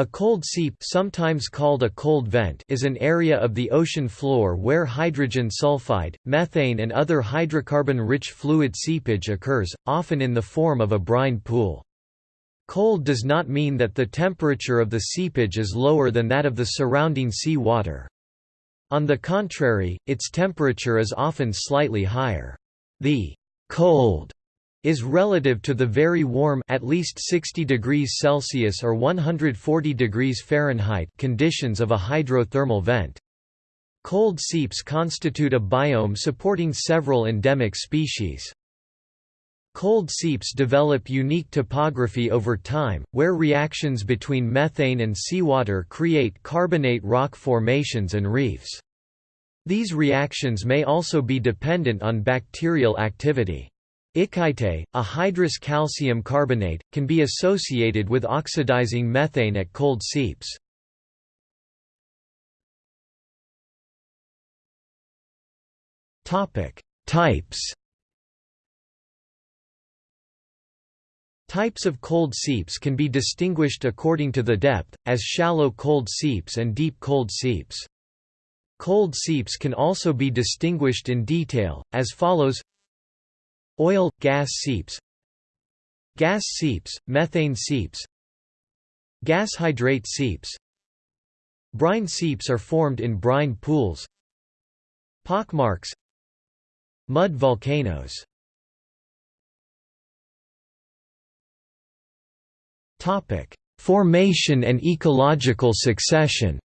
A cold seep sometimes called a cold vent is an area of the ocean floor where hydrogen sulfide, methane and other hydrocarbon-rich fluid seepage occurs, often in the form of a brine pool. Cold does not mean that the temperature of the seepage is lower than that of the surrounding sea water. On the contrary, its temperature is often slightly higher. The cold is relative to the very warm at least 60 degrees Celsius or 140 degrees Fahrenheit conditions of a hydrothermal vent. Cold seeps constitute a biome supporting several endemic species. Cold seeps develop unique topography over time, where reactions between methane and seawater create carbonate rock formations and reefs. These reactions may also be dependent on bacterial activity. Ikaite, a hydrous calcium carbonate, can be associated with oxidizing methane at cold seeps. Types Types of cold seeps can be distinguished according to the depth, as shallow cold seeps and deep cold seeps. Cold seeps can also be distinguished in detail, as follows Oil, gas seeps Gas seeps, methane seeps Gas hydrate seeps. Brine seeps are formed in brine pools Pockmarks Mud volcanoes. Formation and ecological succession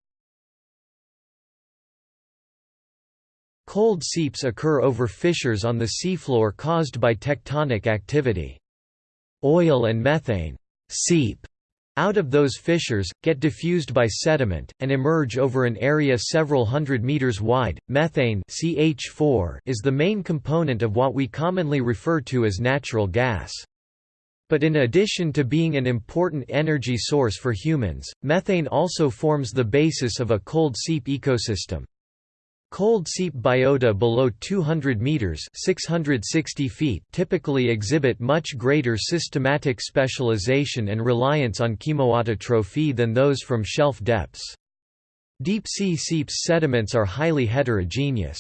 Cold seeps occur over fissures on the seafloor caused by tectonic activity. Oil and methane seep out of those fissures, get diffused by sediment, and emerge over an area several hundred meters wide. Methane CH4 is the main component of what we commonly refer to as natural gas. But in addition to being an important energy source for humans, methane also forms the basis of a cold seep ecosystem. Cold seep biota below 200 meters (660 feet) typically exhibit much greater systematic specialization and reliance on chemoautotrophy than those from shelf depths. Deep sea seeps sediments are highly heterogeneous.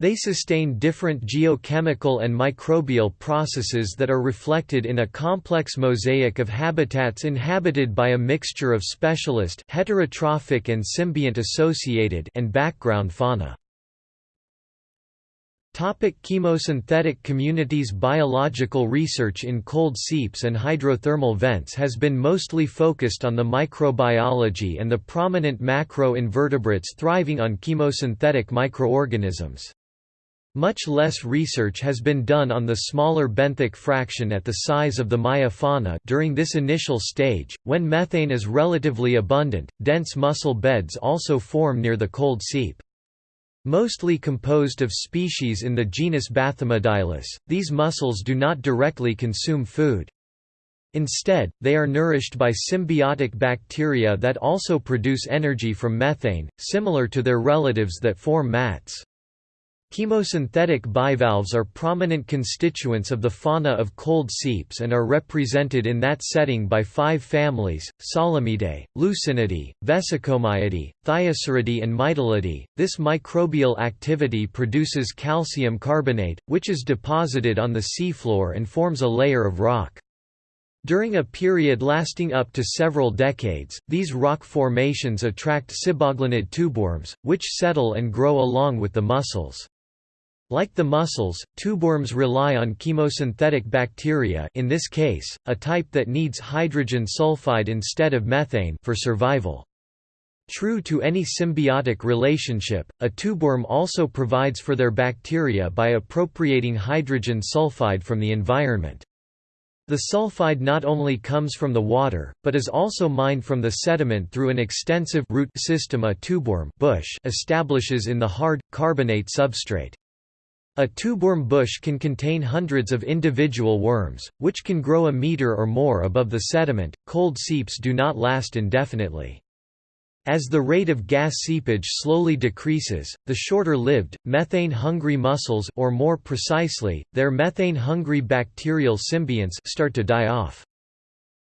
They sustain different geochemical and microbial processes that are reflected in a complex mosaic of habitats inhabited by a mixture of specialist heterotrophic and symbiont associated and background fauna. Topic chemosynthetic communities Biological research in cold seeps and hydrothermal vents has been mostly focused on the microbiology and the prominent macro-invertebrates thriving on chemosynthetic microorganisms. Much less research has been done on the smaller benthic fraction at the size of the meiofauna during this initial stage, when methane is relatively abundant, dense mussel beds also form near the cold seep. Mostly composed of species in the genus Bathymodiolus, these mussels do not directly consume food. Instead, they are nourished by symbiotic bacteria that also produce energy from methane, similar to their relatives that form mats. Chemosynthetic bivalves are prominent constituents of the fauna of cold seeps and are represented in that setting by five families, Solemyidae, Lucinidae, Vesicomyidae, Thyasiridae and Mytilidae. This microbial activity produces calcium carbonate, which is deposited on the seafloor and forms a layer of rock. During a period lasting up to several decades, these rock formations attract siboglinid tubeworms, which settle and grow along with the mussels. Like the mussels, tubeworms rely on chemosynthetic bacteria in this case, a type that needs hydrogen sulfide instead of methane for survival. True to any symbiotic relationship, a tubeworm also provides for their bacteria by appropriating hydrogen sulfide from the environment. The sulfide not only comes from the water, but is also mined from the sediment through an extensive root system a tubeworm bush establishes in the hard, carbonate substrate. A tubeworm bush can contain hundreds of individual worms, which can grow a meter or more above the sediment. Cold seeps do not last indefinitely. As the rate of gas seepage slowly decreases, the shorter-lived, methane-hungry mussels or more precisely, their methane-hungry bacterial symbionts start to die off.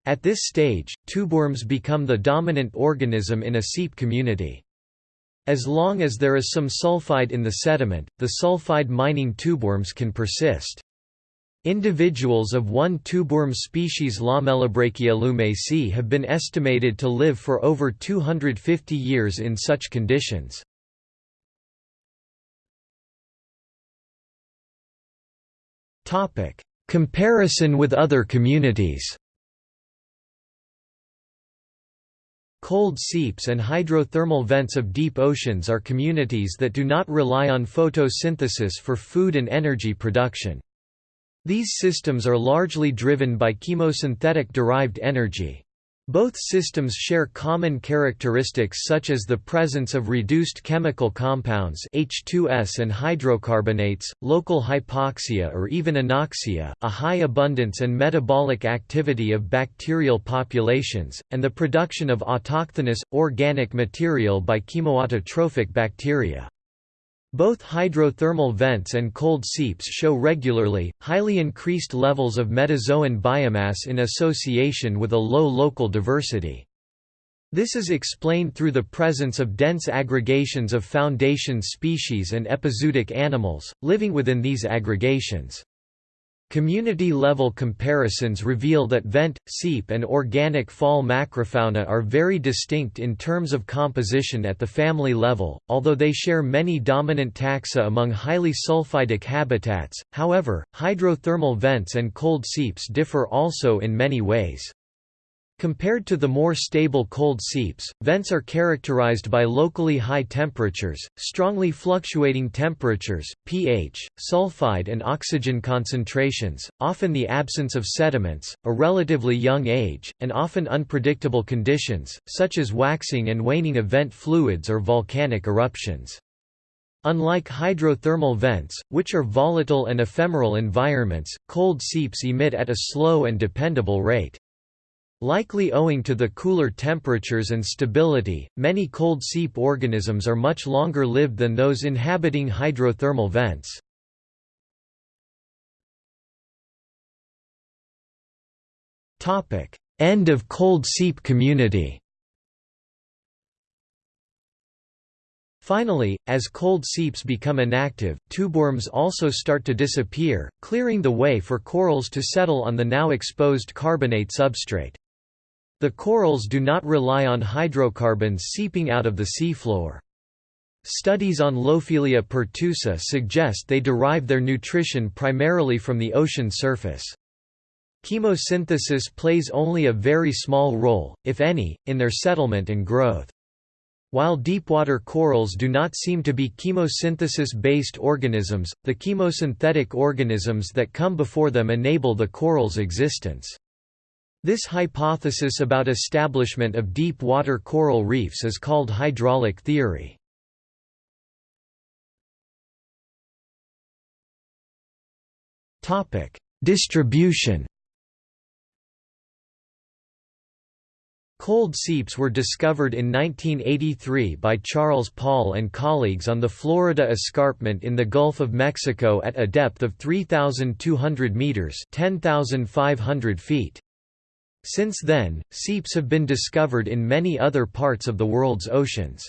At this stage, tubeworms become the dominant organism in a seep community. As long as there is some sulfide in the sediment, the sulfide-mining tubeworms can persist. Individuals of one tubeworm species Lamellibrachia luymesi have been estimated to live for over 250 years in such conditions. Comparison with other communities Cold seeps and hydrothermal vents of deep oceans are communities that do not rely on photosynthesis for food and energy production. These systems are largely driven by chemosynthetic-derived energy. Both systems share common characteristics such as the presence of reduced chemical compounds H2S and hydrocarbonates, local hypoxia or even anoxia, a high abundance and metabolic activity of bacterial populations, and the production of autochthonous, organic material by chemoautotrophic bacteria. Both hydrothermal vents and cold seeps show regularly, highly increased levels of metazoan biomass in association with a low local diversity. This is explained through the presence of dense aggregations of foundation species and epizootic animals, living within these aggregations. Community-level comparisons reveal that vent, seep and organic fall macrofauna are very distinct in terms of composition at the family level, although they share many dominant taxa among highly sulfidic habitats, however, hydrothermal vents and cold seeps differ also in many ways. Compared to the more stable cold seeps, vents are characterized by locally high temperatures, strongly fluctuating temperatures, pH, sulfide and oxygen concentrations, often the absence of sediments, a relatively young age, and often unpredictable conditions, such as waxing and waning of vent fluids or volcanic eruptions. Unlike hydrothermal vents, which are volatile and ephemeral environments, cold seeps emit at a slow and dependable rate. Likely owing to the cooler temperatures and stability, many cold seep organisms are much longer lived than those inhabiting hydrothermal vents. End of cold seep community Finally, as cold seeps become inactive, tubeworms also start to disappear, clearing the way for corals to settle on the now exposed carbonate substrate. The corals do not rely on hydrocarbons seeping out of the seafloor. Studies on Lophelia pertusa suggest they derive their nutrition primarily from the ocean surface. Chemosynthesis plays only a very small role, if any, in their settlement and growth. While deepwater corals do not seem to be chemosynthesis-based organisms, the chemosynthetic organisms that come before them enable the coral's existence. This hypothesis about establishment of deep water coral reefs is called hydraulic theory. Topic: Distribution Cold seeps were discovered in 1983 by Charles Paull and colleagues on the Florida Escarpment in the Gulf of Mexico at a depth of 3,200 meters (10,500 feet). Since then, seeps have been discovered in many other parts of the world's oceans.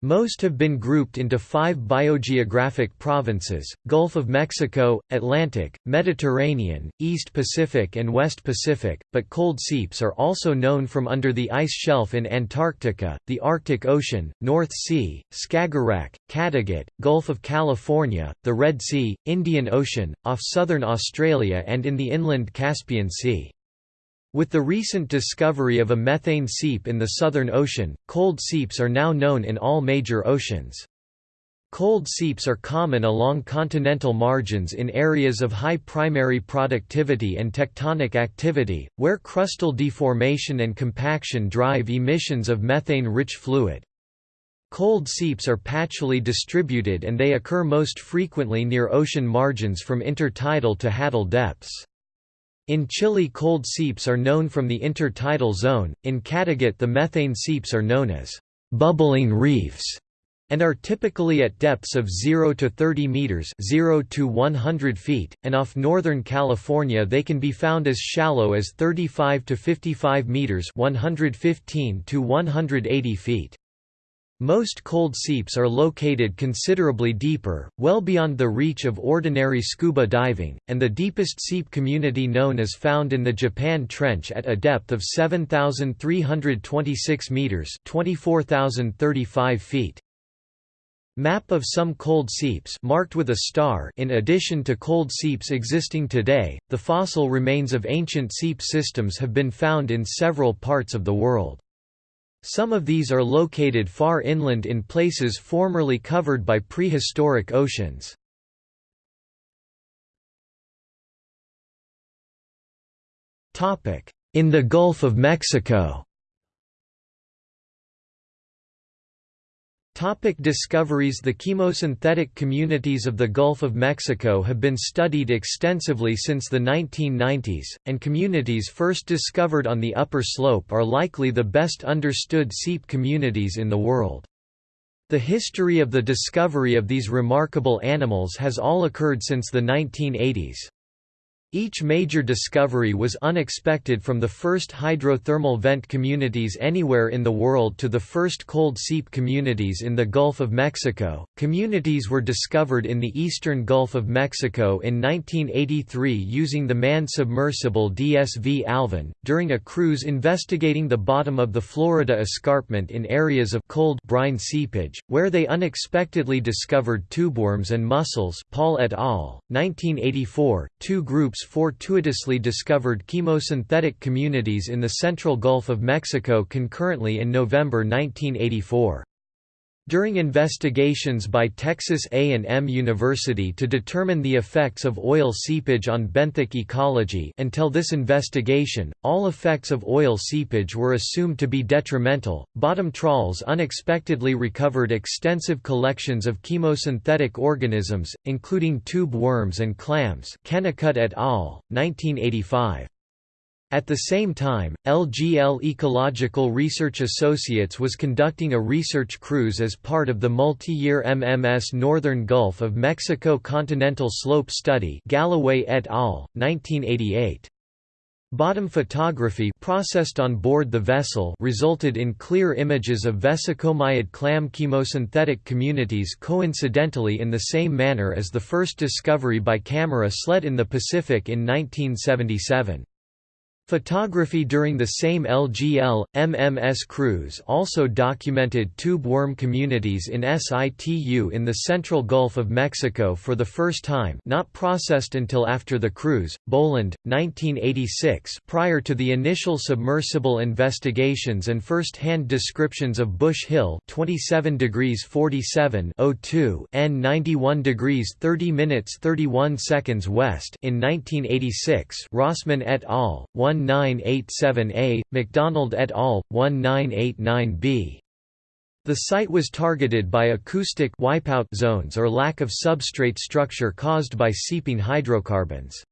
Most have been grouped into five biogeographic provinces, Gulf of Mexico, Atlantic, Mediterranean, East Pacific and West Pacific, but cold seeps are also known from under the ice shelf in Antarctica, the Arctic Ocean, North Sea, Skagerrak, Kattegat, Gulf of California, the Red Sea, Indian Ocean, off southern Australia and in the inland Caspian Sea. With the recent discovery of a methane seep in the Southern Ocean, cold seeps are now known in all major oceans. Cold seeps are common along continental margins in areas of high primary productivity and tectonic activity, where crustal deformation and compaction drive emissions of methane-rich fluid. Cold seeps are patchily distributed and they occur most frequently near ocean margins from intertidal to hadal depths. In Chile cold seeps are known from the intertidal zone, in Kattegat the methane seeps are known as «bubbling reefs». and are typically at depths of 0 to 30 meters 0 to 100 feet, and off northern California they can be found as shallow as 35 to 55 meters 115 to 180 feet. Most cold seeps are located considerably deeper, well beyond the reach of ordinary scuba diving, and the deepest seep community known is found in the Japan Trench at a depth of 7,326 meters (24,035 feet). Map of some cold seeps marked with a star in addition to cold seeps existing today, the fossil remains of ancient seep systems have been found in several parts of the world. Some of these are located far inland in places formerly covered by prehistoric oceans. In the Gulf of Mexico Topic discoveries The chemosynthetic communities of the Gulf of Mexico have been studied extensively since the 1990s, and communities first discovered on the upper slope are likely the best understood seep communities in the world. The history of the discovery of these remarkable animals has all occurred since the 1980s. Each major discovery was unexpected from the first hydrothermal vent communities anywhere in the world to the first cold seep communities in the Gulf of Mexico. Communities were discovered in the eastern Gulf of Mexico in 1983 using the manned submersible DSV Alvin, during a cruise investigating the bottom of the Florida escarpment in areas of cold brine seepage, where they unexpectedly discovered tubeworms and mussels. Paull et al. 1984. Two groups fortuitously discovered chemosynthetic communities in the central Gulf of Mexico concurrently in November 1984. During investigations by Texas A&M University to determine the effects of oil seepage on benthic ecology until this investigation, all effects of oil seepage were assumed to be detrimental. Bottom trawls unexpectedly recovered extensive collections of chemosynthetic organisms, including tube worms and clams Kennicutt et al., 1985. At the same time, LGL Ecological Research Associates was conducting a research cruise as part of the multi-year MMS Northern Gulf of Mexico Continental Slope Study Gallaway et al., 1988. Bottom photography processed on board the vessel resulted in clear images of vesicomyid clam chemosynthetic communities coincidentally in the same manner as the first discovery by camera sled in the Pacific in 1977. Photography during the same LGL, MMS cruise also documented tube worm communities in situ in the central Gulf of Mexico for the first time not processed until after the cruise. Boland, 1986 prior to the initial submersible investigations and first-hand descriptions of Bush Hill 27 degrees 47 02 N 91 degrees 30 minutes 31 seconds west in 1986 Rossman et al. 1 1987A, MacDonald et al., 1989B. The site was targeted by acoustic wipeout zones or lack of substrate structure caused by seeping hydrocarbons.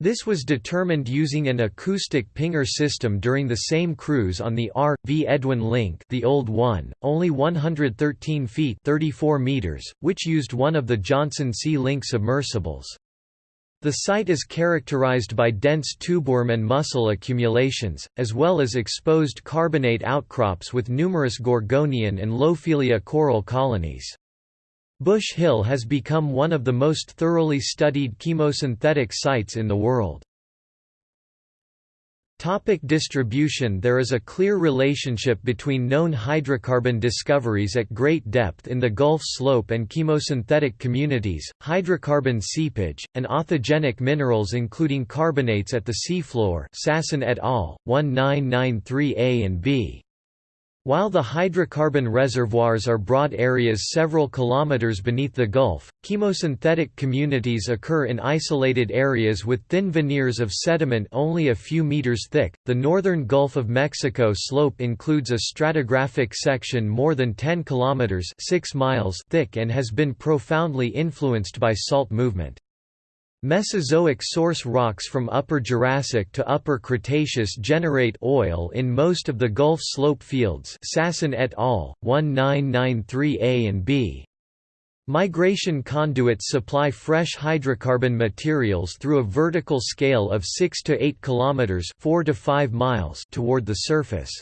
This was determined using an acoustic pinger system during the same cruise on the R.V. Edwin Link the old one, only 113 feet 34 meters, which used one of the Johnson Sea Link submersibles. The site is characterized by dense tubeworm and mussel accumulations, as well as exposed carbonate outcrops with numerous gorgonian and lophelia coral colonies. Bush Hill has become one of the most thoroughly studied chemosynthetic sites in the world. Topic distribution There is a clear relationship between known hydrocarbon discoveries at great depth in the Gulf Slope and chemosynthetic communities, hydrocarbon seepage, and authigenic minerals including carbonates at the seafloor Sassen et al., 1993a and b. While the hydrocarbon reservoirs are broad areas several kilometers beneath the Gulf, chemosynthetic communities occur in isolated areas with thin veneers of sediment only a few meters thick. The northern Gulf of Mexico slope includes a stratigraphic section more than 10 kilometers (6 miles) thick and has been profoundly influenced by salt movement. Mesozoic source rocks from Upper Jurassic to Upper Cretaceous generate oil in most of the Gulf slope fields Sassen et al., 1993a and b. Migration conduits supply fresh hydrocarbon materials through a vertical scale of 6 to 8 kilometers, 4 to 5 miles toward the surface.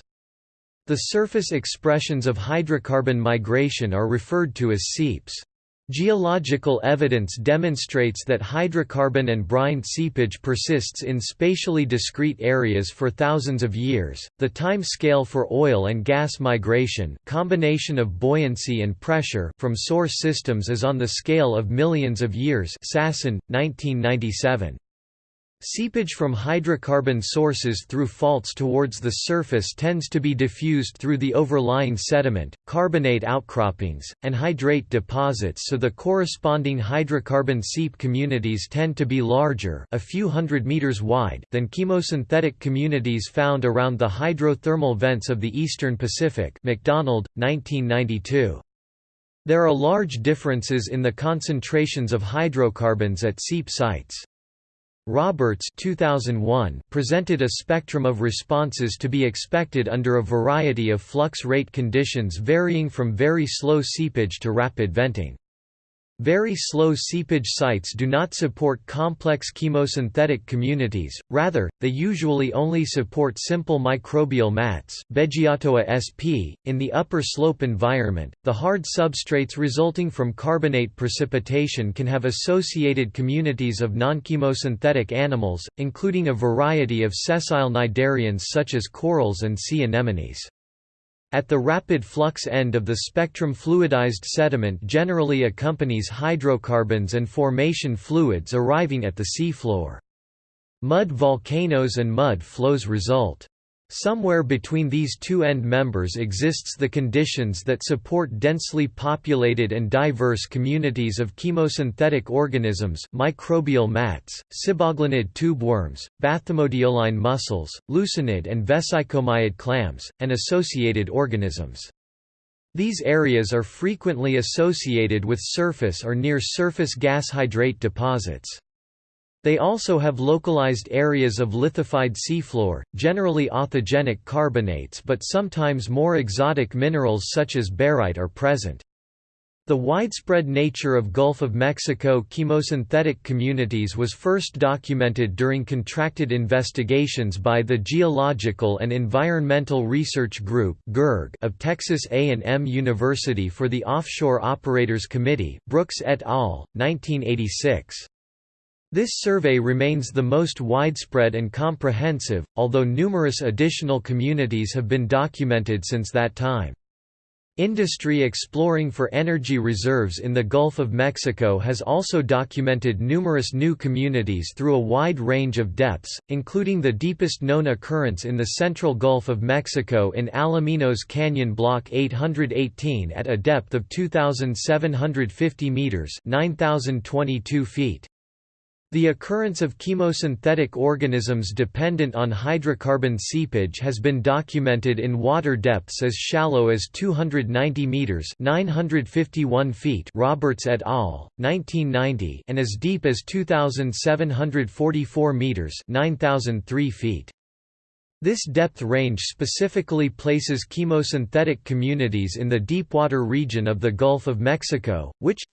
The surface expressions of hydrocarbon migration are referred to as seeps. Geological evidence demonstrates that hydrocarbon and brine seepage persists in spatially discrete areas for thousands of years. The time scale for oil and gas migration, combination of buoyancy and pressure from source systems is on the scale of millions of years. Sassen, 1997. Seepage from hydrocarbon sources through faults towards the surface tends to be diffused through the overlying sediment, carbonate outcroppings, and hydrate deposits so the corresponding hydrocarbon seep communities tend to be larger a few hundred meters wide than chemosynthetic communities found around the hydrothermal vents of the eastern Pacific MacDonald, 1992. There are large differences in the concentrations of hydrocarbons at seep sites. Roberts 2001 presented a spectrum of responses to be expected under a variety of flux rate conditions varying from very slow seepage to rapid venting. Very slow seepage sites do not support complex chemosynthetic communities, rather, they usually only support simple microbial mats sp. In the upper slope environment, the hard substrates resulting from carbonate precipitation can have associated communities of non-chemosynthetic animals, including a variety of sessile cnidarians such as corals and sea anemones. At the rapid flux end of the spectrum fluidized sediment generally accompanies hydrocarbons and formation fluids arriving at the seafloor. Mud volcanoes and mud flows result. Somewhere between these two end members exists the conditions that support densely populated and diverse communities of chemosynthetic organisms microbial mats, siboglinid tube worms, bathymodioline mussels, lucinid and vesicomyid clams, and associated organisms. These areas are frequently associated with surface or near-surface gas hydrate deposits. They also have localized areas of lithified seafloor, generally authigenic carbonates but sometimes more exotic minerals such as barite are present. The widespread nature of Gulf of Mexico chemosynthetic communities was first documented during contracted investigations by the Geological and Environmental Research Group of Texas A&M University for the Offshore Operators Committee Brooks et al., 1986. This survey remains the most widespread and comprehensive, although numerous additional communities have been documented since that time. Industry exploring for energy reserves in the Gulf of Mexico has also documented numerous new communities through a wide range of depths, including the deepest known occurrence in the central Gulf of Mexico in Alaminos Canyon Block 818 at a depth of 2,750 meters (9,022 feet). The occurrence of chemosynthetic organisms dependent on hydrocarbon seepage has been documented in water depths as shallow as 290 meters (951 feet). Roberts et al. 1990, and as deep as 2744 meters (9003 feet). This depth range specifically places chemosynthetic communities in the deepwater region of the Gulf of Mexico, which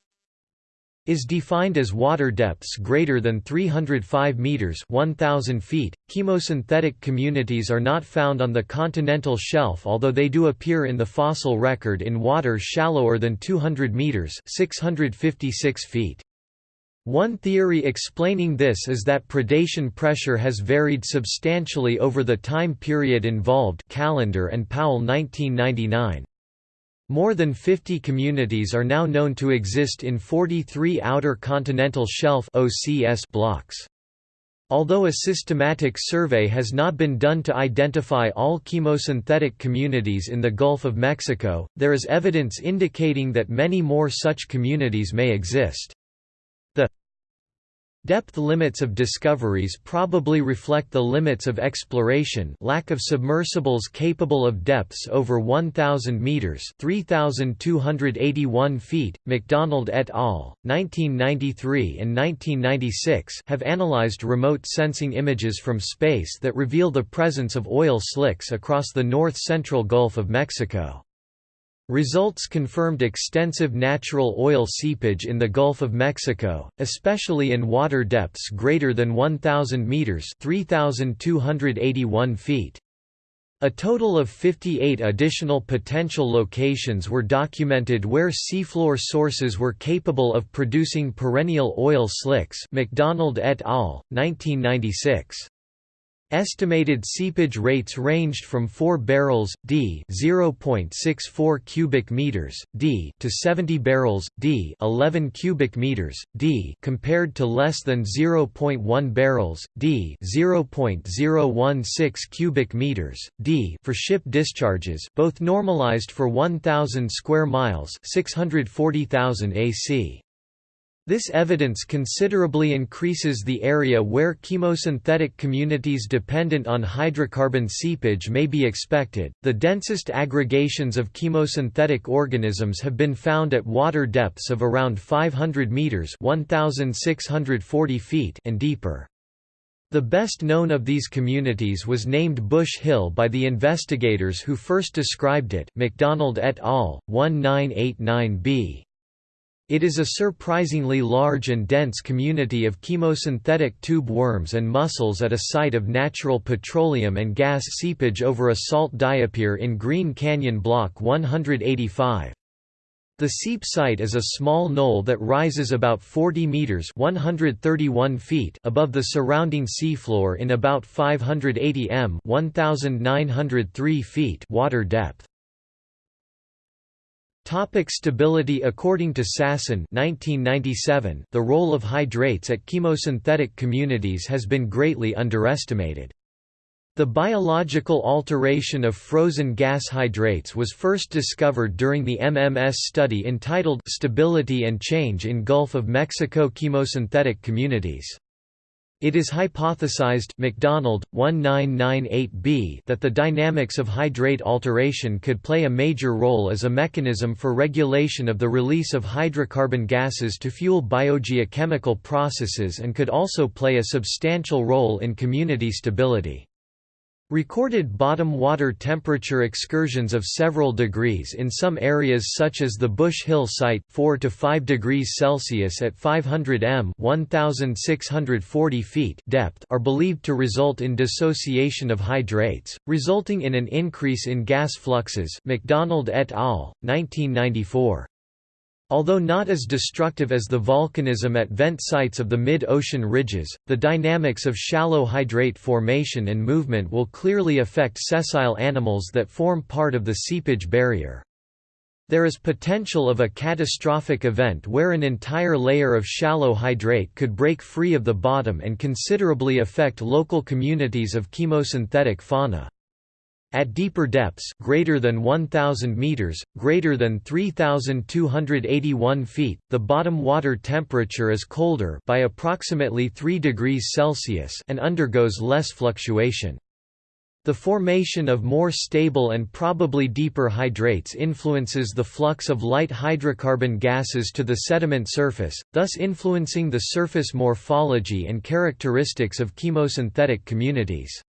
is defined as water depths greater than 305 meters 1000 feet. Chemosynthetic communities are not found on the continental shelf although they do appear in the fossil record in water shallower than 200 meters 656 feet. One theory explaining this is that predation pressure has varied substantially over the time period involved Callender and Powell 1999. More than 50 communities are now known to exist in 43 Outer Continental Shelf OCS blocks. Although a systematic survey has not been done to identify all chemosynthetic communities in the Gulf of Mexico, there is evidence indicating that many more such communities may exist. Depth limits of discoveries probably reflect the limits of exploration lack of submersibles capable of depths over 1,000 metres 3,281 feet. MacDonald et al., 1993 and 1996 have analysed remote sensing images from space that reveal the presence of oil slicks across the north-central Gulf of Mexico. Results confirmed extensive natural oil seepage in the Gulf of Mexico, especially in water depths greater than 1,000 meters (3,281 feet). A total of 58 additional potential locations were documented where seafloor sources were capable of producing perennial oil slicks. MacDonald et al., 1996. Estimated seepage rates ranged from 4 barrels d (0.64 cubic meters d) to 70 barrels d (11 cubic meters d) compared to less than 0.1 barrels d (0.016 cubic meters d) for ship discharges, both normalized for 1000 square miles, 640,000 AC. This evidence considerably increases the area where chemosynthetic communities dependent on hydrocarbon seepage may be expected. The densest aggregations of chemosynthetic organisms have been found at water depths of around 500 meters (1640 feet) and deeper. The best known of these communities was named Bush Hill by the investigators who first described it, MacDonald et al. 1989b. It is a surprisingly large and dense community of chemosynthetic tube worms and mussels at a site of natural petroleum and gas seepage over a salt diapir in Green Canyon Block 185. The seep site is a small knoll that rises about 40 meters (131 feet) above the surrounding seafloor in about 580 m (1903 feet) water depth. Topic stability According to Sassen 1997, the role of hydrates at chemosynthetic communities has been greatly underestimated. The biological alteration of frozen gas hydrates was first discovered during the MMS study entitled Stability and Change in Gulf of Mexico Chemosynthetic Communities. It is hypothesized MacDonald, 1998b that the dynamics of hydrate alteration could play a major role as a mechanism for regulation of the release of hydrocarbon gases to fuel biogeochemical processes and could also play a substantial role in community stability. Recorded bottom water temperature excursions of several degrees in some areas such as the Bush Hill site 4 to 5 degrees Celsius at 500 m 1640 feet depth are believed to result in dissociation of hydrates, resulting in an increase in gas fluxes MacDonald et al., 1994. Although not as destructive as the volcanism at vent sites of the mid-ocean ridges, the dynamics of shallow hydrate formation and movement will clearly affect sessile animals that form part of the seepage barrier. There is potential of a catastrophic event where an entire layer of shallow hydrate could break free of the bottom and considerably affect local communities of chemosynthetic fauna. At deeper depths greater than 1000 meters, greater than 3281 feet, the bottom water temperature is colder by approximately 3 degrees Celsius and undergoes less fluctuation. The formation of more stable and probably deeper hydrates influences the flux of light hydrocarbon gases to the sediment surface, thus influencing the surface morphology and characteristics of chemosynthetic communities.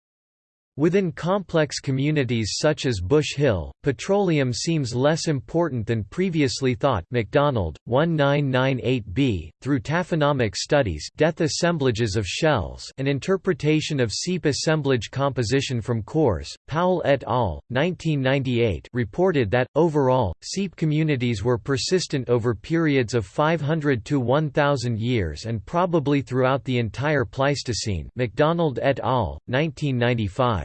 Within complex communities such as Bush Hill, petroleum seems less important than previously thought MacDonald, 1998b, through taphonomic studies death assemblages of shells and interpretation of seep assemblage composition from cores, Powell et al., 1998 reported that, overall, seep communities were persistent over periods of 500 to 1,000 years and probably throughout the entire Pleistocene MacDonald et al., 1995.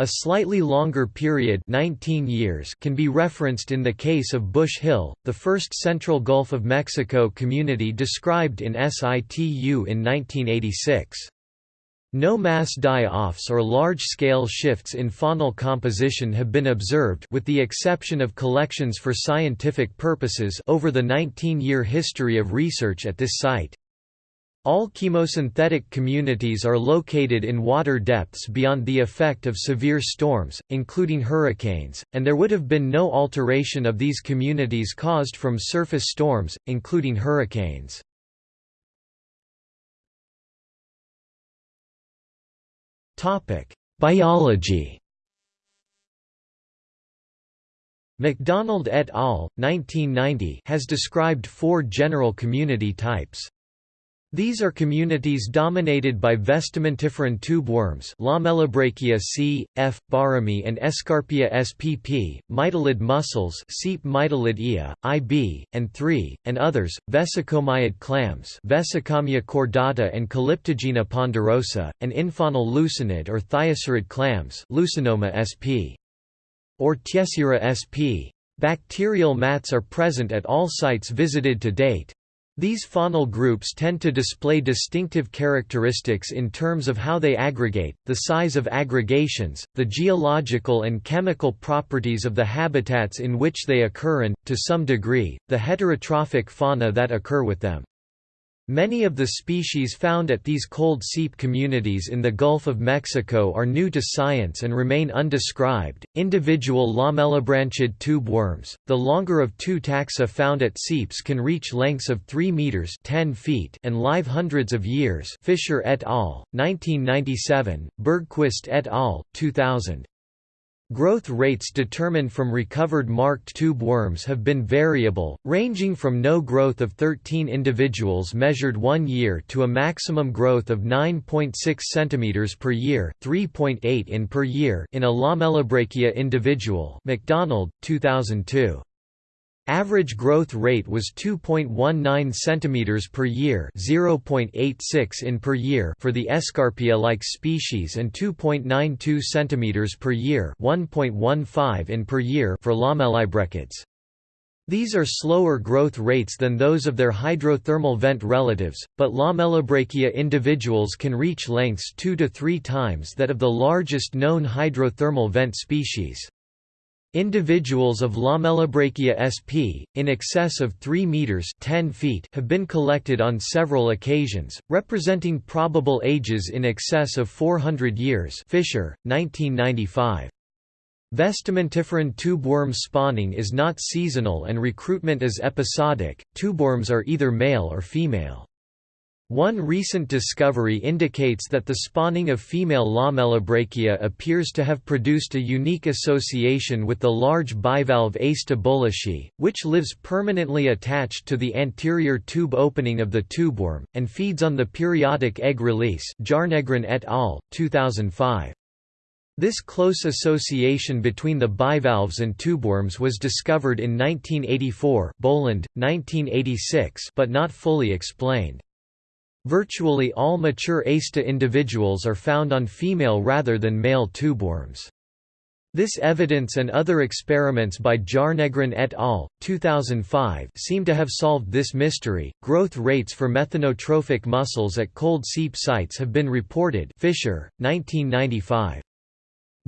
A slightly longer period 19 years can be referenced in the case of Bush Hill, the first Central Gulf of Mexico community described in situ in 1986. No mass die-offs or large-scale shifts in faunal composition have been observed with the exception of collections for scientific purposes over the 19-year history of research at this site. All chemosynthetic communities are located in water depths beyond the effect of severe storms, including hurricanes, and there would have been no alteration of these communities caused from surface storms, including hurricanes. Biology MacDonald et al. 1990 has described four general community types. These are communities dominated by vestimentiferan tube worms Lamellibrachia c. f. barhami and Escarpia spp, mytilid mussels Seep IB, and 3, and others, vesicomyid clams Vesicomya cordata and Calyptogena ponderosa, and infaunal lucinid or thyasirid clams Lucinoma sp. or Thyasira sp. Bacterial mats are present at all sites visited to date. These faunal groups tend to display distinctive characteristics in terms of how they aggregate, the size of aggregations, the geological and chemical properties of the habitats in which they occur and, to some degree, the heterotrophic fauna that occur with them. Many of the species found at these cold seep communities in the Gulf of Mexico are new to science and remain undescribed. Individual lamellibrachid tube worms, the longer of two taxa found at seeps can reach lengths of 3 meters (10 feet) and live hundreds of years. Fisher et al. 1997, Bergquist et al. 2000. Growth rates determined from recovered marked tube worms have been variable, ranging from no growth of 13 individuals measured one year to a maximum growth of 9.6 cm per year 3.8 in per year in a Lamellibrachia individual MacDonald, 2002. Average growth rate was 2.19 cm per year, 0.86 in per year for the Escarpia-like species and 2.92 cm per year, 1.15 in per year for Lamellibrachid's. These are slower growth rates than those of their hydrothermal vent relatives, but Lamellibrachia individuals can reach lengths 2 to 3 times that of the largest known hydrothermal vent species. Individuals of Lamellibrachia sp. in excess of 3 meters (10 feet) have been collected on several occasions, representing probable ages in excess of 400 years. Fisher, 1995. Vestimentiferan tubeworm spawning is not seasonal and recruitment is episodic. Tubeworms are either male or female. One recent discovery indicates that the spawning of female Lamellibrachia appears to have produced a unique association with the large bivalve Acesta which lives permanently attached to the anterior tube opening of the tubeworm, and feeds on the periodic egg release Jarnegren et al., 2005. This close association between the bivalves and tubeworms was discovered in 1984 Boland, 1986 but not fully explained. Virtually all mature Acesta individuals are found on female rather than male tubeworms. This evidence and other experiments by Jarnegren et al. 2005 seem to have solved this mystery. Growth rates for methanotrophic mussels at cold seep sites have been reported. Fisher, 1995.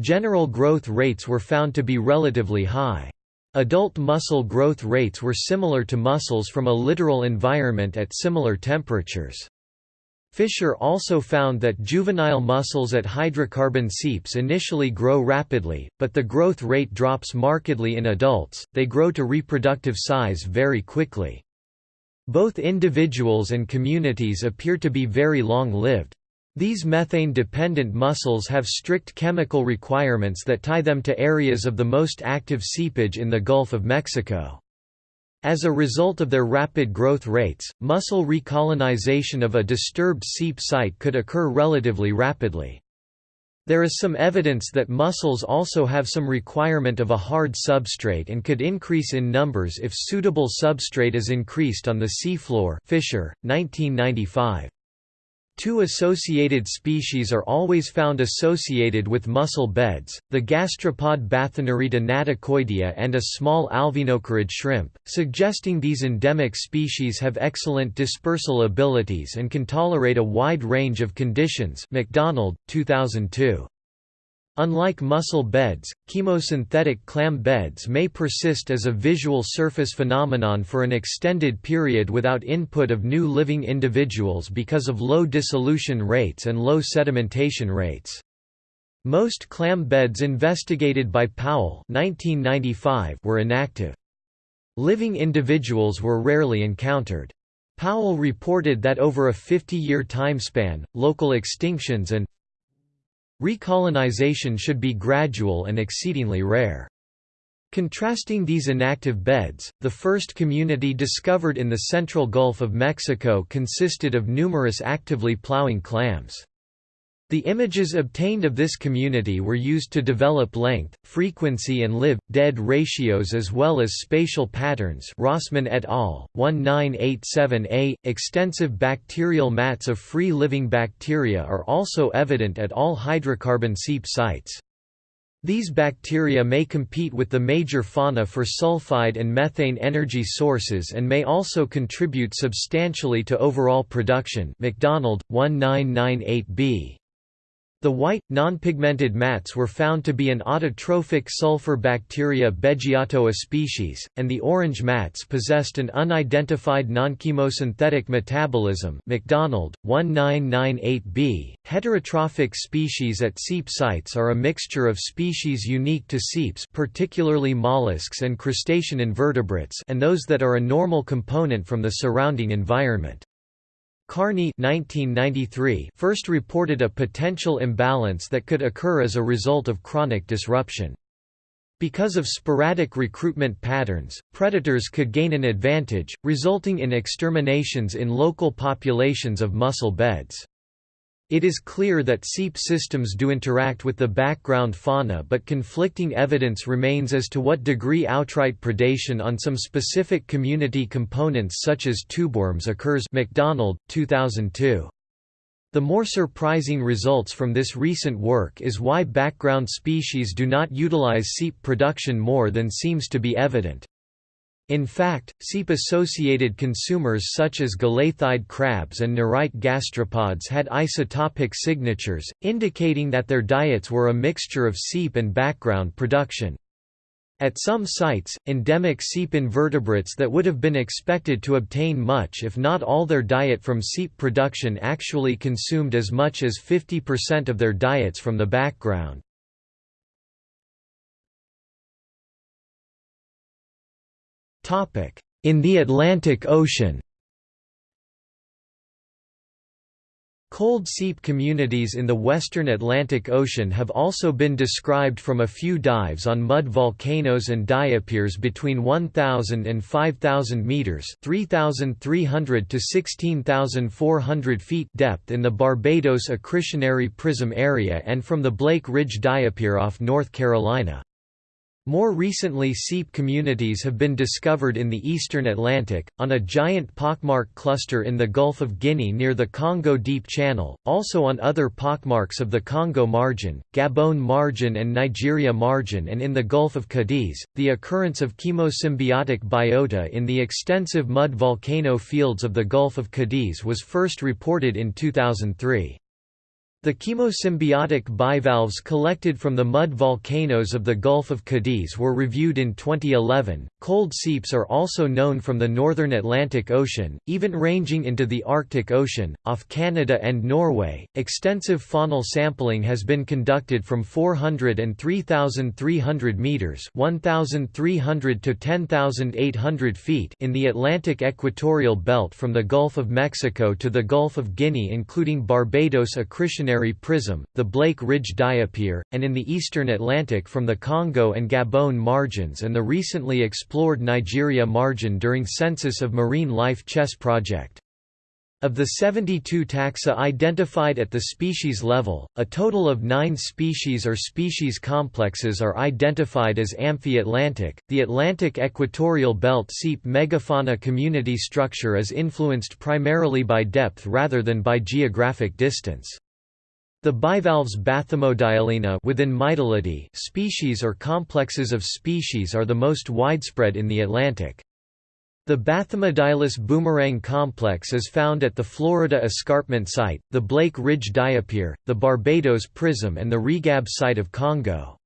General growth rates were found to be relatively high. Adult mussel growth rates were similar to mussels from a littoral environment at similar temperatures. Fisher also found that juvenile mussels at hydrocarbon seeps initially grow rapidly, but the growth rate drops markedly in adults, they grow to reproductive size very quickly. Both individuals and communities appear to be very long-lived. These methane-dependent mussels have strict chemical requirements that tie them to areas of the most active seepage in the Gulf of Mexico. As a result of their rapid growth rates, mussel recolonization of a disturbed seep site could occur relatively rapidly. There is some evidence that mussels also have some requirement of a hard substrate and could increase in numbers if suitable substrate is increased on the seafloor Fisher, 1995. Two associated species are always found associated with mussel beds, the gastropod Bathynerita naticoidea and a small alvinocarid shrimp, suggesting these endemic species have excellent dispersal abilities and can tolerate a wide range of conditions MacDonald, 2002. Unlike mussel beds, chemosynthetic clam beds may persist as a visual surface phenomenon for an extended period without input of new living individuals because of low dissolution rates and low sedimentation rates. Most clam beds investigated by Powell 1995 were inactive. Living individuals were rarely encountered. Powell reported that over a 50-year timespan, local extinctions and recolonization should be gradual and exceedingly rare. Contrasting these inactive beds, the first community discovered in the central Gulf of Mexico consisted of numerous actively plowing clams. The images obtained of this community were used to develop length, frequency and live-dead ratios as well as spatial patterns Rossmann et al., 1987a. Extensive bacterial mats of free-living bacteria are also evident at all hydrocarbon seep sites. These bacteria may compete with the major fauna for sulfide and methane energy sources and may also contribute substantially to overall production MacDonald, 1998b. The white, non-pigmented mats were found to be an autotrophic sulfur bacteria Beggiatoa species, and the orange mats possessed an unidentified non-chemosynthetic metabolism MacDonald, 1998b. Heterotrophic species at seep sites are a mixture of species unique to seeps particularly mollusks and crustacean invertebrates and those that are a normal component from the surrounding environment. Carney 1993 first reported a potential imbalance that could occur as a result of chronic disruption. Because of sporadic recruitment patterns, predators could gain an advantage, resulting in exterminations in local populations of mussel beds. It is clear that seep systems do interact with the background fauna but conflicting evidence remains as to what degree outright predation on some specific community components such as tubeworms occurs MacDonald, 2002. The more surprising results from this recent work is why background species do not utilize seep production more than seems to be evident. In fact, seep-associated consumers such as galatheid crabs and nerite gastropods had isotopic signatures, indicating that their diets were a mixture of seep and background production. At some sites, endemic seep invertebrates that would have been expected to obtain much if not all their diet from seep production actually consumed as much as 50% of their diets from the background. In the Atlantic Ocean Cold seep communities in the western Atlantic Ocean have also been described from a few dives on mud volcanoes and diapirs between 1,000 and 5,000 meters (3,300 to 16,400 feet) depth in the Barbados accretionary prism area and from the Blake Ridge diapir off North Carolina. More recently seep communities have been discovered in the eastern Atlantic, on a giant pockmark cluster in the Gulf of Guinea near the Congo Deep Channel, also on other pockmarks of the Congo margin, Gabon margin and Nigeria margin and in the Gulf of Cadiz. The occurrence of chemosymbiotic biota in the extensive mud volcano fields of the Gulf of Cadiz was first reported in 2003. The chemosymbiotic bivalves collected from the mud volcanoes of the Gulf of Cadiz were reviewed in 2011. Cold seeps are also known from the northern Atlantic Ocean, even ranging into the Arctic Ocean, off Canada and Norway. Extensive faunal sampling has been conducted from 400 and 3,300 meters (1,300 to 10,800 feet) in the Atlantic equatorial belt from the Gulf of Mexico to the Gulf of Guinea, including Barbados accretion prism, the Blake Ridge diapir, and in the eastern Atlantic from the Congo and Gabon margins and the recently explored Nigeria margin during Census of Marine Life Chess project. Of the 72 taxa identified at the species level, a total of nine species or species complexes are identified as amphi-Atlantic. The Atlantic equatorial belt seep megafauna community structure is influenced primarily by depth rather than by geographic distance. The bivalves Bathymodiolinae within Mytilidae species or complexes of species are the most widespread in the Atlantic. The Bathymodiolus boomerang complex is found at the Florida Escarpment Site, the Blake Ridge Diapir, the Barbados Prism and the Regab Site of Congo.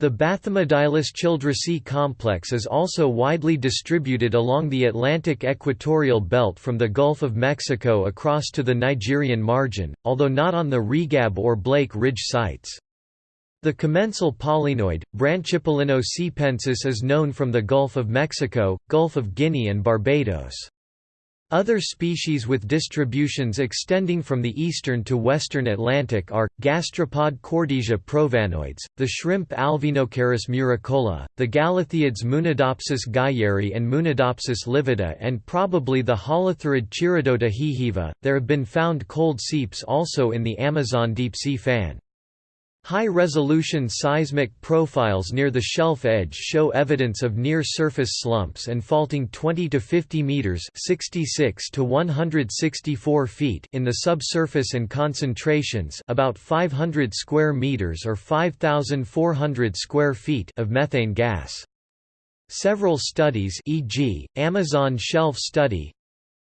The Bathymodiolus childresi complex is also widely distributed along the Atlantic equatorial belt from the Gulf of Mexico across to the Nigerian margin, although not on the Regab or Blake Ridge sites. The commensal polynoid, Branchipolynoe seepensis is known from the Gulf of Mexico, Gulf of Guinea and Barbados. Other species with distributions extending from the eastern to western Atlantic are, gastropod Cordesia provannoides, the shrimp Alvinocaris muricola, the galatheids Munidopsis geyeri and Munidopsis livida and probably the holothurid Chiridota heheva. There have been found cold seeps also in the Amazon deep-sea fan. High-resolution seismic profiles near the shelf edge show evidence of near-surface slumps and faulting 20 to 50 meters (66 to 164 feet) in the subsurface and concentrations about 500 square meters or 5400 square feet of methane gas. Several studies e.g., Amazon Shelf Study,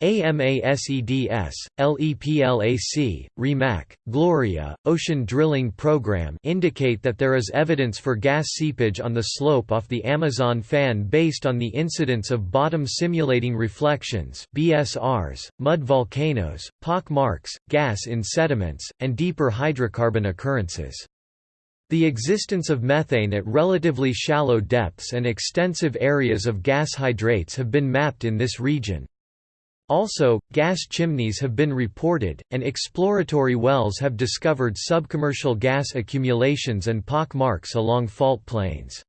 AMASEDS, LEPLAC, REMAC, Gloria, Ocean Drilling Program indicate that there is evidence for gas seepage on the slope off the Amazon fan based on the incidence of bottom simulating reflections BSRs, mud volcanoes, pock marks, gas in sediments, and deeper hydrocarbon occurrences. The existence of methane at relatively shallow depths and extensive areas of gas hydrates have been mapped in this region. Also, gas chimneys have been reported, and exploratory wells have discovered subcommercial gas accumulations and pock marks along fault planes.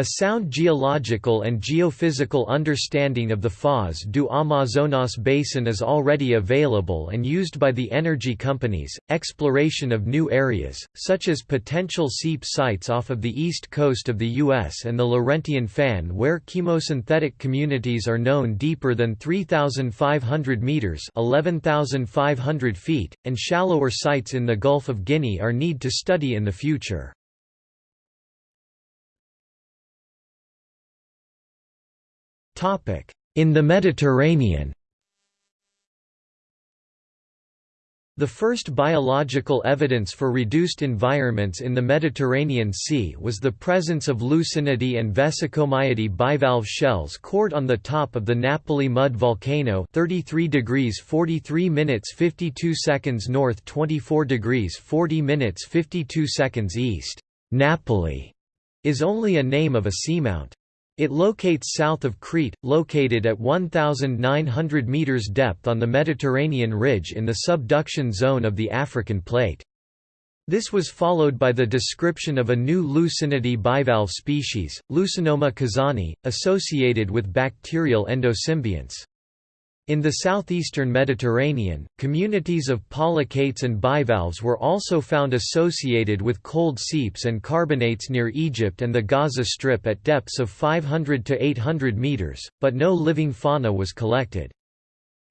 A sound geological and geophysical understanding of the Foz do Amazonas basin is already available and used by the energy companies. Exploration of new areas, such as potential seep sites off of the east coast of the U.S. and the Laurentian Fan, where chemosynthetic communities are known deeper than 3,500 meters (11,500 feet), and shallower sites in the Gulf of Guinea are need to study in the future. In the Mediterranean The first biological evidence for reduced environments in the Mediterranean Sea was the presence of Lucinidae and Vesicomyidae bivalve shells cored on the top of the Napoli mud volcano 33 degrees 43 minutes 52 seconds north 24 degrees 40 minutes 52 seconds east. Napoli is only a name of a seamount. It locates south of Crete, located at 1,900 meters depth on the Mediterranean ridge in the subduction zone of the African plate. This was followed by the description of a new Lucinidae bivalve species, Lucinoma kazani, associated with bacterial endosymbionts. In the southeastern Mediterranean, communities of polychaetes and bivalves were also found associated with cold seeps and carbonates near Egypt and the Gaza Strip at depths of 500 to 800 meters, but no living fauna was collected.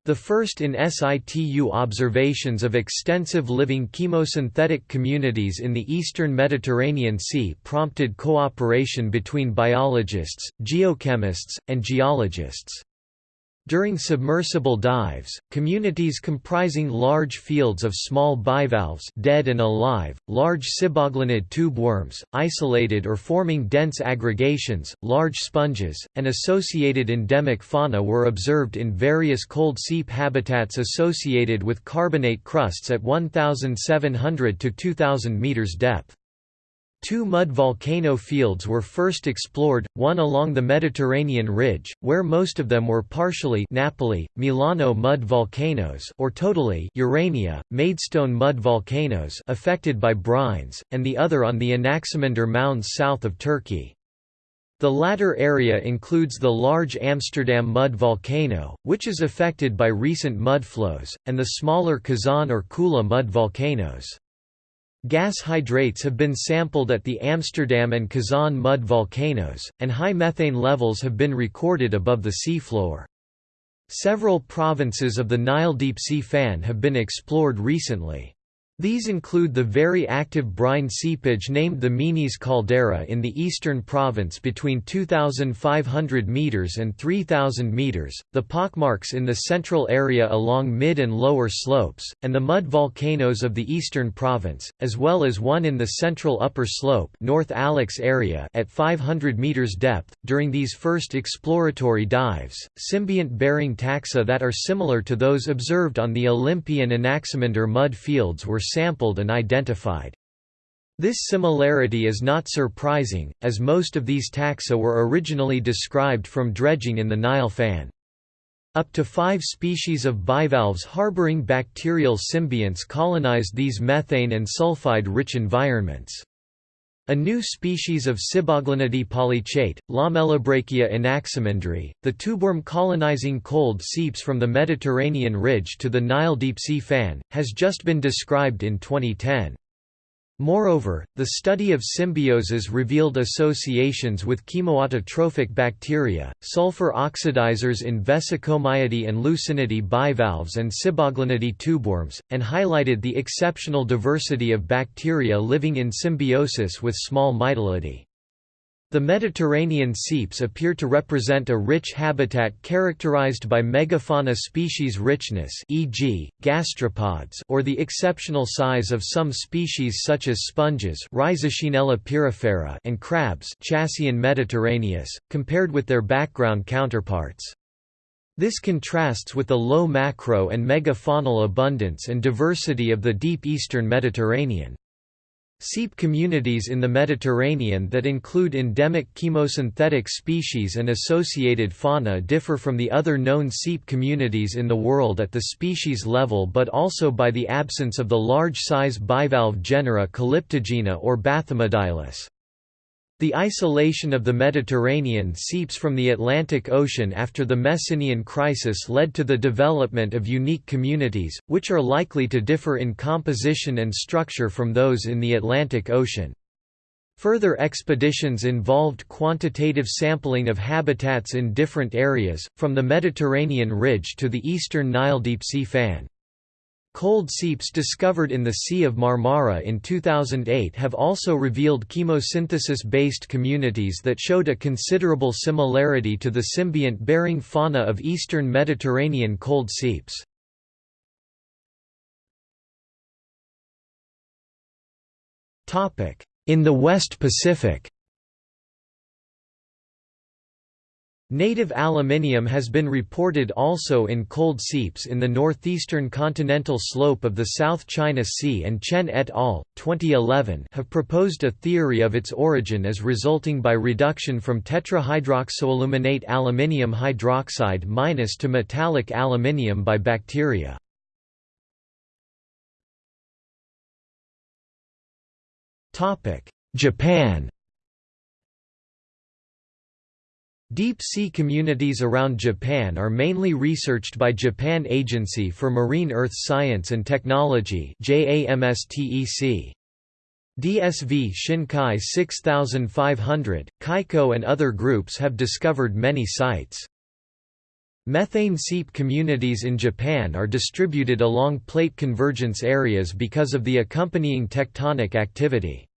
The first in situ observations of extensive living chemosynthetic communities in the eastern Mediterranean Sea prompted cooperation between biologists, geochemists, and geologists. During submersible dives, communities comprising large fields of small bivalves dead and alive, large siboglinid tube worms, isolated or forming dense aggregations, large sponges, and associated endemic fauna were observed in various cold seep habitats associated with carbonate crusts at 1,700 to 2,000 meters depth. Two mud volcano fields were first explored, one along the Mediterranean ridge, where most of them were partially Napoli, Milano mud volcanoes or totally Urania, Maidstone mud volcanoes affected by brines, and the other on the Anaximander mounds south of Turkey. The latter area includes the large Amsterdam mud volcano, which is affected by recent mud flows, and the smaller Kazan or Kula mud volcanoes. Gas hydrates have been sampled at the Amsterdam and Kazan mud volcanoes, and high methane levels have been recorded above the seafloor. Several provinces of the Nile Deep Sea Fan have been explored recently. These include the very active brine seepage named the Menes caldera in the eastern province between 2,500 metres and 3,000 metres, the pockmarks in the central area along mid and lower slopes, and the mud volcanoes of the eastern province, as well as one in the central upper slope North Alex area at 500 metres depth. During these first exploratory dives, symbiont-bearing taxa that are similar to those observed on the Olympian Anaximander mud fields were sampled and identified. This similarity is not surprising, as most of these taxa were originally described from dredging in the Nile fan. Up to five species of bivalves harboring bacterial symbionts colonized these methane and sulfide-rich environments. A new species of Siboglinidae polychaete, Lamellibrachia anaximandri, the tubeworm colonizing cold seeps from the Mediterranean ridge to the Nile deep-sea fan, has just been described in 2010. Moreover, the study of symbioses revealed associations with chemoautotrophic bacteria, sulfur oxidizers in Vesicomyidae and Lucinidae bivalves and Siboglinidae tubeworms, and highlighted the exceptional diversity of bacteria living in symbiosis with small Mytilidae. The Mediterranean seeps appear to represent a rich habitat characterized by megafauna species richness e.g., gastropods or the exceptional size of some species such as sponges and crabs compared with their background counterparts. This contrasts with the low macro and megafaunal abundance and diversity of the deep eastern Mediterranean. Seep communities in the Mediterranean that include endemic chemosynthetic species and associated fauna differ from the other known seep communities in the world at the species level but also by the absence of the large-size bivalve genera Calyptogena or Bathymodiolus. The isolation of the Mediterranean seeps from the Atlantic Ocean after the Messinian crisis led to the development of unique communities, which are likely to differ in composition and structure from those in the Atlantic Ocean. Further expeditions involved quantitative sampling of habitats in different areas, from the Mediterranean ridge to the eastern Nile deep sea fan. Cold seeps discovered in the Sea of Marmara in 2008 have also revealed chemosynthesis-based communities that showed a considerable similarity to the symbiont-bearing fauna of eastern Mediterranean cold seeps. In the West Pacific Native aluminium has been reported also in cold seeps in the northeastern continental slope of the South China Sea and Chen et al. 2011 have proposed a theory of its origin as resulting by reduction from tetrahydroxoaluminate aluminium hydroxide minus to metallic aluminium by bacteria. Japan Deep-sea communities around Japan are mainly researched by Japan Agency for Marine Earth Science and Technology DSV Shinkai 6500, Kaiko and other groups have discovered many sites. Methane seep communities in Japan are distributed along plate convergence areas because of the accompanying tectonic activity.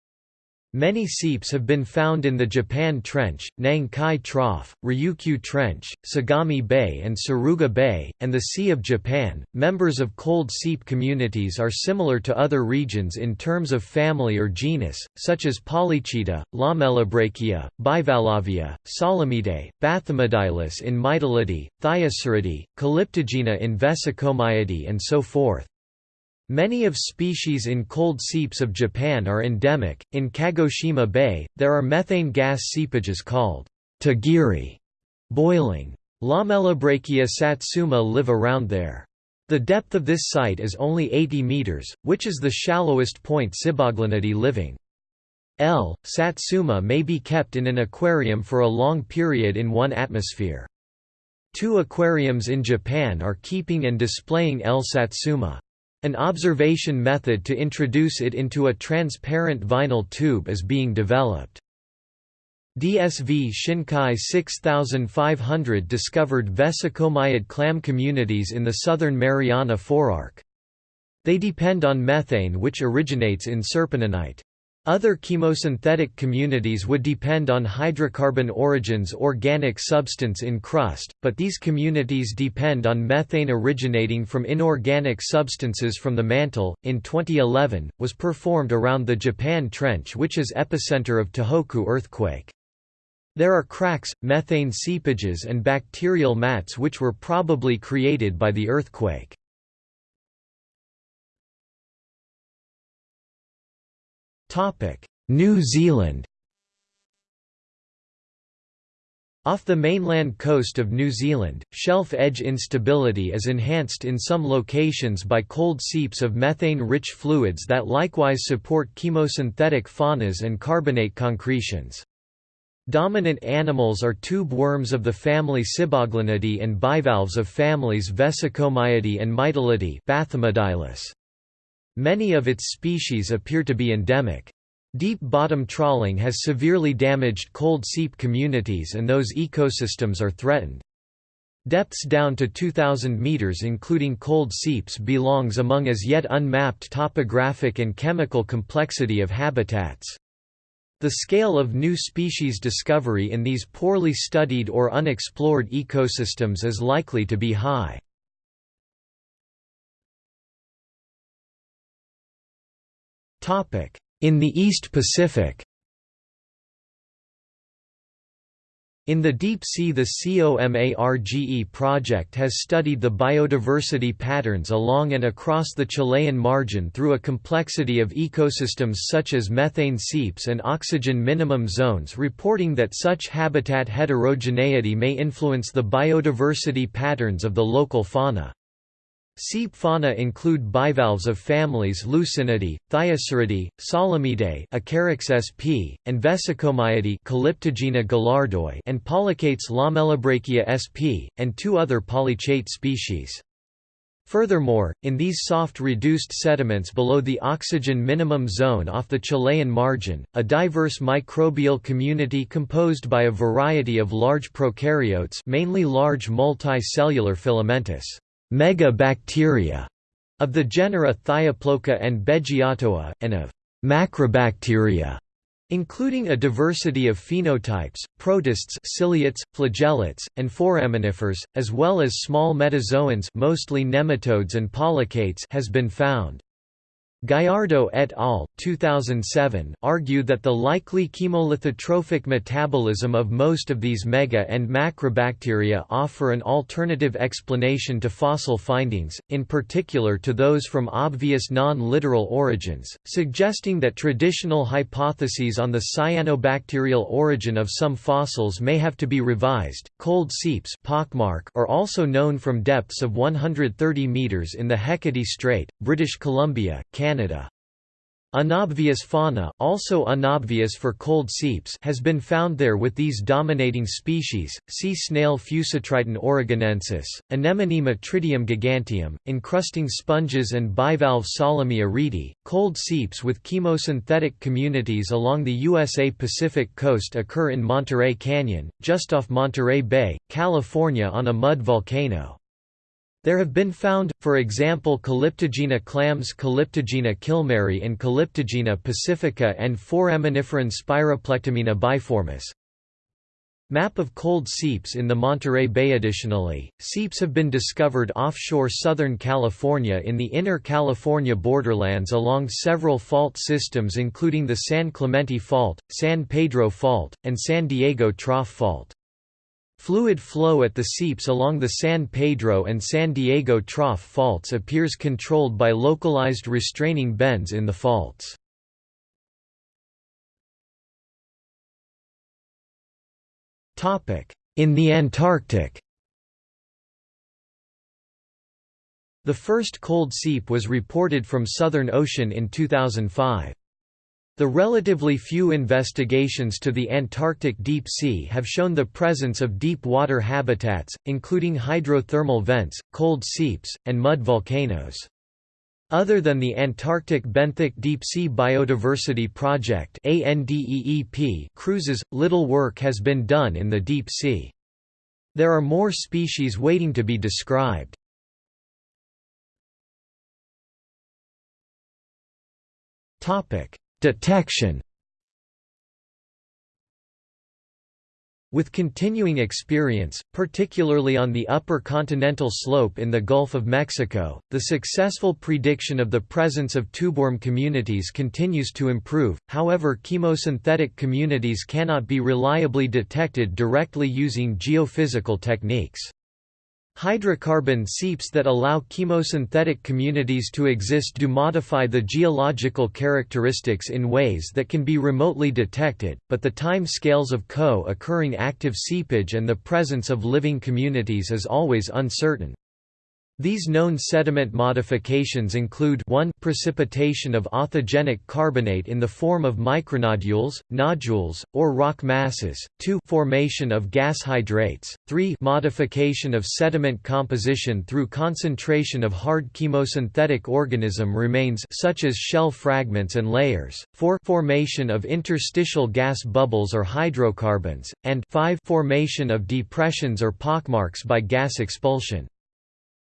Many seeps have been found in the Japan Trench, Nankai Trough, Ryukyu Trench, Sagami Bay, and Suruga Bay, and the Sea of Japan. Members of cold seep communities are similar to other regions in terms of family or genus, such as Polychaeta, Lamellibrachia, Bivalvia, Solemyidae, Bathymodiolus in Mytilidae, Thyasiridae, Calyptogena in Vesicomyidae, and so forth. Many of species in cold seeps of Japan are endemic. In Kagoshima Bay, there are methane gas seepages called tagiri, boiling. Lamellibrachia satsuma live around there. The depth of this site is only 80 meters, which is the shallowest point Siboglinidae living. L. satsuma may be kept in an aquarium for a long period in one atmosphere. Two aquariums in Japan are keeping and displaying L. satsuma. An observation method to introduce it into a transparent vinyl tube is being developed. DSV Shinkai 6500 discovered vesicomyid clam communities in the southern Mariana Forearc. They depend on methane which originates in serpentinite. Other chemosynthetic communities would depend on hydrocarbon origins organic substance in crust, but these communities depend on methane originating from inorganic substances from the mantle. In 2011, was performed around the Japan Trench which is epicenter of Tohoku earthquake. There are cracks, methane seepages and bacterial mats which were probably created by the earthquake. New Zealand Off the mainland coast of New Zealand, shelf edge instability is enhanced in some locations by cold seeps of methane-rich fluids that likewise support chemosynthetic faunas and carbonate concretions. Dominant animals are tube worms of the family Siboglinidae and bivalves of families Vesicomyidae and Mytilidae Many of its species appear to be endemic. Deep bottom trawling has severely damaged cold seep communities and those ecosystems are threatened. Depths down to 2,000 meters including cold seeps belongs among as yet unmapped topographic and chemical complexity of habitats. The scale of new species discovery in these poorly studied or unexplored ecosystems is likely to be high. In the East Pacific In the deep sea the COMARGE project has studied the biodiversity patterns along and across the Chilean margin through a complexity of ecosystems such as methane seeps and oxygen minimum zones reporting that such habitat heterogeneity may influence the biodiversity patterns of the local fauna. Seep fauna include bivalves of families Lucinidae, Thyasiridae, Solemyidae Acharax sp, and Calyptogena gallardoi and Polychaetes Lamellibrachia sp, and two other polychaete species. Furthermore, in these soft reduced sediments below the oxygen minimum zone off the Chilean margin, a diverse microbial community composed by a variety of large prokaryotes mainly large multicellular filamentous megabacteria of the genera Thioploca and Beggiatoa, and of macrobacteria, including a diversity of phenotypes, protists ciliates, flagellates, and foraminifers, as well as small metazoans mostly nematodes and polychaetes has been found. Gallardo et al. 2007 argue that the likely chemolithotrophic metabolism of most of these mega and macrobacteria offer an alternative explanation to fossil findings, in particular to those from obvious non-littoral origins, suggesting that traditional hypotheses on the cyanobacterial origin of some fossils may have to be revised. Cold seeps are also known from depths of 130 meters in the Hecate Strait, British Columbia, Canada Canada. Unobvious fauna also unobvious for cold seeps has been found there with these dominating species, sea snail Fusitriton oregonensis, anemone Metridium giganteum, encrusting sponges and bivalve Solemya reidi. Cold seeps with chemosynthetic communities along the USA Pacific coast occur in Monterey Canyon, just off Monterey Bay, California on a mud volcano. There have been found, for example Calyptogena clams Calyptogena kilmeri and Calyptogena pacifica and Foraminiferan Spiroplectammina biformis. Map of cold seeps in the Monterey Bay Additionally, seeps have been discovered offshore Southern California in the inner California borderlands along several fault systems including the San Clemente Fault, San Pedro Fault, and San Diego Trough Fault. Fluid flow at the seeps along the San Pedro and San Diego Trough faults appears controlled by localized restraining bends in the faults. In the Antarctic The first cold seep was reported from Southern Ocean in 2005. The relatively few investigations to the Antarctic deep sea have shown the presence of deep water habitats, including hydrothermal vents, cold seeps, and mud volcanoes. Other than the Antarctic Benthic Deep Sea Biodiversity Project cruises, little work has been done in the deep sea. There are more species waiting to be described. Detection With continuing experience, particularly on the upper continental slope in the Gulf of Mexico, the successful prediction of the presence of tubeworm communities continues to improve, however chemosynthetic communities cannot be reliably detected directly using geophysical techniques. Hydrocarbon seeps that allow chemosynthetic communities to exist do modify the geological characteristics in ways that can be remotely detected, but the time scales of co-occurring active seepage and the presence of living communities is always uncertain. These known sediment modifications include 1 precipitation of authigenic carbonate in the form of micronodules, nodules, or rock masses, 2 formation of gas hydrates, 3 modification of sediment composition through concentration of hard chemosynthetic organism remains such as shell fragments and layers, 4 formation of interstitial gas bubbles or hydrocarbons, and 5 formation of depressions or pockmarks by gas expulsion.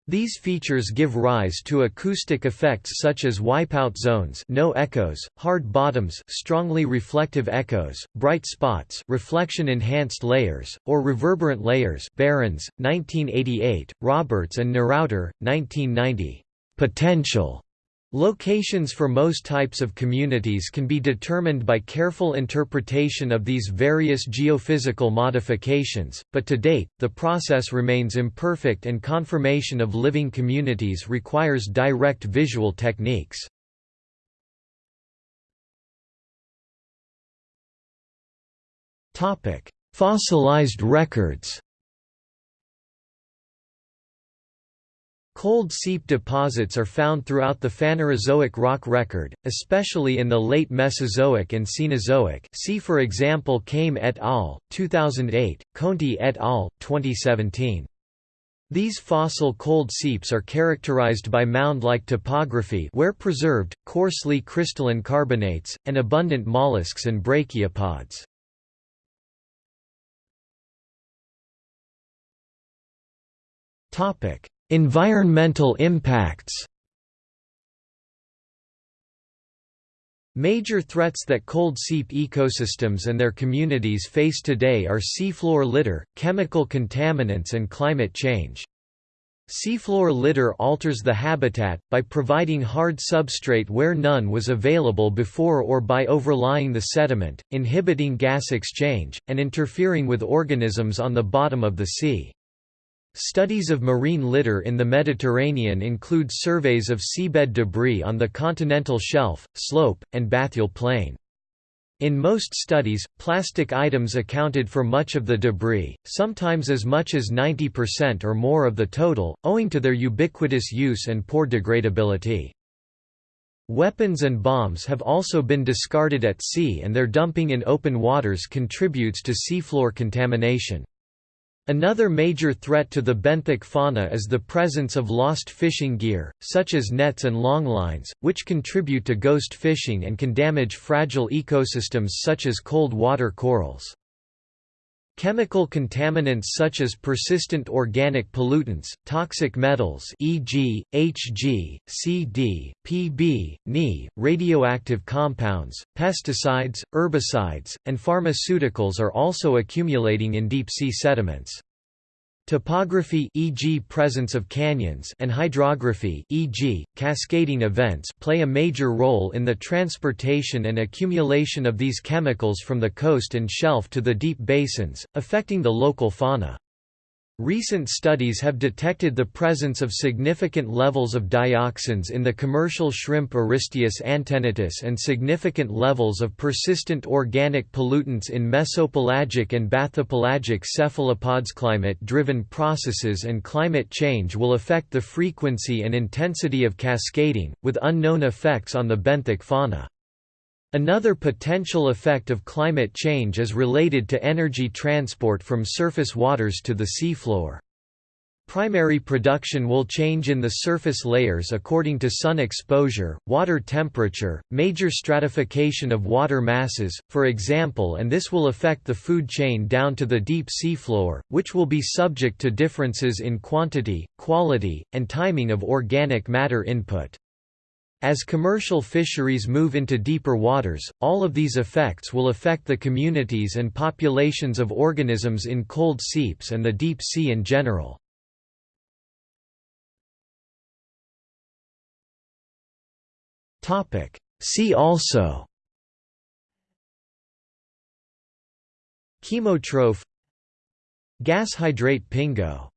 These features give rise to acoustic effects such as wipeout zones no echoes, hard bottoms strongly reflective echoes, bright spots reflection-enhanced layers, or reverberant layers Behrens, 1988, Roberts and Neurauter, 1990. Potential Locations for most types of communities can be determined by careful interpretation of these various geophysical modifications, but to date, the process remains imperfect and confirmation of living communities requires direct visual techniques. Fossilized records Cold seep deposits are found throughout the Phanerozoic rock record, especially in the late Mesozoic and Cenozoic see for example Kame et al., 2008, Conti et al., 2017. These fossil cold seeps are characterized by mound-like topography where preserved, coarsely crystalline carbonates, and abundant mollusks and brachiopods. Topic Environmental impacts Major threats that cold seep ecosystems and their communities face today are seafloor litter, chemical contaminants and climate change. Seafloor litter alters the habitat, by providing hard substrate where none was available before or by overlying the sediment, inhibiting gas exchange, and interfering with organisms on the bottom of the sea. Studies of marine litter in the Mediterranean include surveys of seabed debris on the continental shelf, slope, and bathyal plain. In most studies, plastic items accounted for much of the debris, sometimes as much as 90% or more of the total, owing to their ubiquitous use and poor degradability. Weapons and bombs have also been discarded at sea and their dumping in open waters contributes to seafloor contamination. Another major threat to the benthic fauna is the presence of lost fishing gear, such as nets and longlines, which contribute to ghost fishing and can damage fragile ecosystems such as cold water corals. Chemical contaminants such as persistent organic pollutants, toxic metals e.g., Hg, Cd, Pb, Ni, radioactive compounds, pesticides, herbicides, and pharmaceuticals are also accumulating in deep-sea sediments. Topography e.g. presence of canyons and hydrography e.g. cascading events play a major role in the transportation and accumulation of these chemicals from the coast and shelf to the deep basins, affecting the local fauna. Recent studies have detected the presence of significant levels of dioxins in the commercial shrimp Aristeus antennatus and significant levels of persistent organic pollutants in mesopelagic and bathypelagic cephalopods. Climate-driven processes and climate change will affect the frequency and intensity of cascading, with unknown effects on the benthic fauna. Another potential effect of climate change is related to energy transport from surface waters to the seafloor. Primary production will change in the surface layers according to sun exposure, water temperature, major stratification of water masses, for example and this will affect the food chain down to the deep seafloor, which will be subject to differences in quantity, quality, and timing of organic matter input. As commercial fisheries move into deeper waters, all of these effects will affect the communities and populations of organisms in cold seeps and the deep sea in general. See also Chemotroph Gas hydrate pingo